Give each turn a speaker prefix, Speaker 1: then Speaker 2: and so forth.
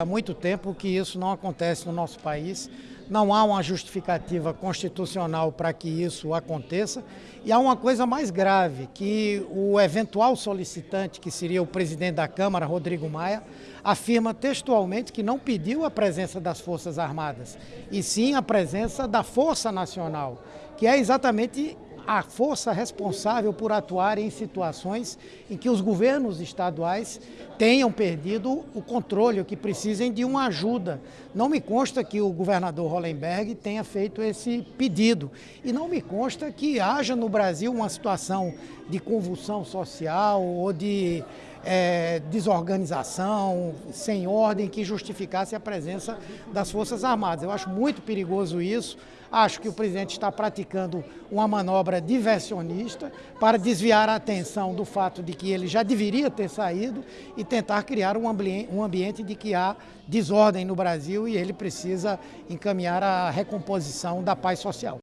Speaker 1: Há muito tempo que isso não acontece no nosso país, não há uma justificativa constitucional para que isso aconteça. E há uma coisa mais grave, que o eventual solicitante, que seria o presidente da Câmara, Rodrigo Maia, afirma textualmente que não pediu a presença das Forças Armadas, e sim a presença da Força Nacional, que é exatamente a força responsável por atuar em situações em que os governos estaduais tenham perdido o controle, que precisem de uma ajuda. Não me consta que o governador Hollenberg tenha feito esse pedido. E não me consta que haja no Brasil uma situação de convulsão social ou de é, desorganização, sem ordem, que justificasse a presença das Forças Armadas. Eu acho muito perigoso isso. Acho que o presidente está praticando uma manobra diversionista para desviar a atenção do fato de que ele já deveria ter saído e tentar criar um ambiente, um ambiente de que há desordem no Brasil e ele precisa encaminhar a recomposição da paz social.